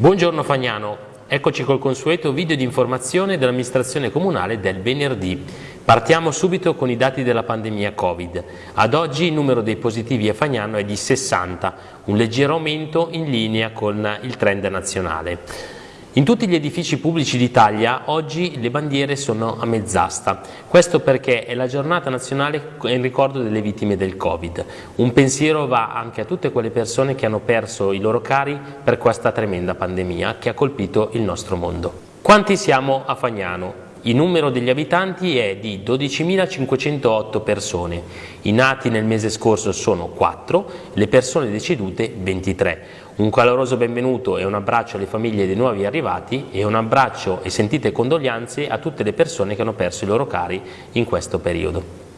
Buongiorno Fagnano, eccoci col consueto video di informazione dell'amministrazione comunale del venerdì. Partiamo subito con i dati della pandemia Covid. Ad oggi il numero dei positivi a Fagnano è di 60, un leggero aumento in linea con il trend nazionale. In tutti gli edifici pubblici d'Italia oggi le bandiere sono a mezz'asta, questo perché è la giornata nazionale in ricordo delle vittime del Covid. Un pensiero va anche a tutte quelle persone che hanno perso i loro cari per questa tremenda pandemia che ha colpito il nostro mondo. Quanti siamo a Fagnano? Il numero degli abitanti è di 12.508 persone, i nati nel mese scorso sono 4, le persone decedute 23. Un caloroso benvenuto e un abbraccio alle famiglie dei nuovi arrivati e un abbraccio e sentite condoglianze a tutte le persone che hanno perso i loro cari in questo periodo.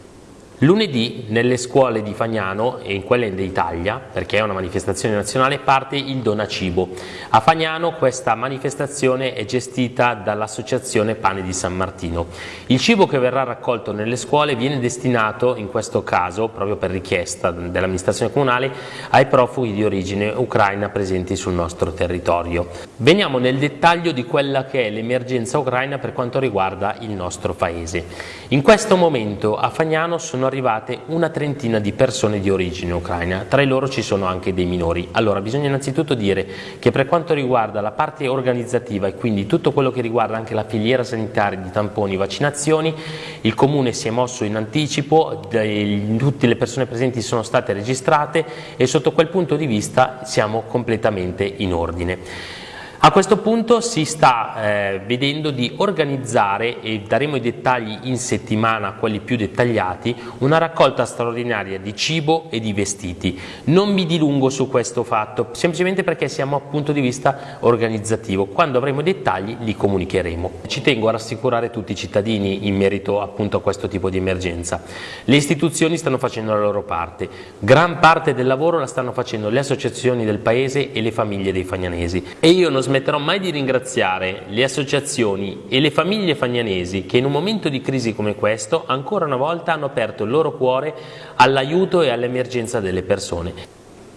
Lunedì nelle scuole di Fagnano e in quelle d'Italia, perché è una manifestazione nazionale, parte il Donacibo. A Fagnano questa manifestazione è gestita dall'associazione Pane di San Martino. Il cibo che verrà raccolto nelle scuole viene destinato, in questo caso, proprio per richiesta dell'amministrazione comunale, ai profughi di origine ucraina presenti sul nostro territorio. Veniamo nel dettaglio di quella che è l'emergenza ucraina per quanto riguarda il nostro paese. In questo momento a Fagnano sono arrivate una trentina di persone di origine ucraina, tra loro ci sono anche dei minori. Allora bisogna innanzitutto dire che per quanto riguarda la parte organizzativa e quindi tutto quello che riguarda anche la filiera sanitaria di tamponi e vaccinazioni, il Comune si è mosso in anticipo, tutte le persone presenti sono state registrate e sotto quel punto di vista siamo completamente in ordine. A questo punto si sta eh, vedendo di organizzare, e daremo i dettagli in settimana, quelli più dettagliati, una raccolta straordinaria di cibo e di vestiti. Non mi dilungo su questo fatto, semplicemente perché siamo a punto di vista organizzativo. Quando avremo i dettagli li comunicheremo. Ci tengo a rassicurare tutti i cittadini in merito appunto a questo tipo di emergenza. Le istituzioni stanno facendo la loro parte, gran parte del lavoro la stanno facendo le associazioni del paese e le famiglie dei fagnanesi. E io non smetterò mai di ringraziare le associazioni e le famiglie fagnanesi che in un momento di crisi come questo ancora una volta hanno aperto il loro cuore all'aiuto e all'emergenza delle persone.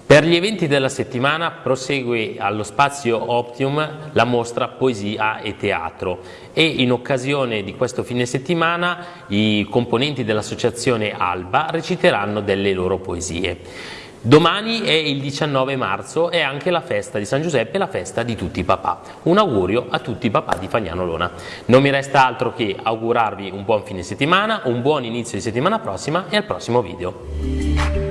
Per gli eventi della settimana prosegue allo spazio Optium la mostra Poesia e Teatro e in occasione di questo fine settimana i componenti dell'associazione Alba reciteranno delle loro poesie. Domani è il 19 marzo e anche la festa di San Giuseppe, la festa di tutti i papà. Un augurio a tutti i papà di Fagnano Lona. Non mi resta altro che augurarvi un buon fine settimana, un buon inizio di settimana prossima e al prossimo video.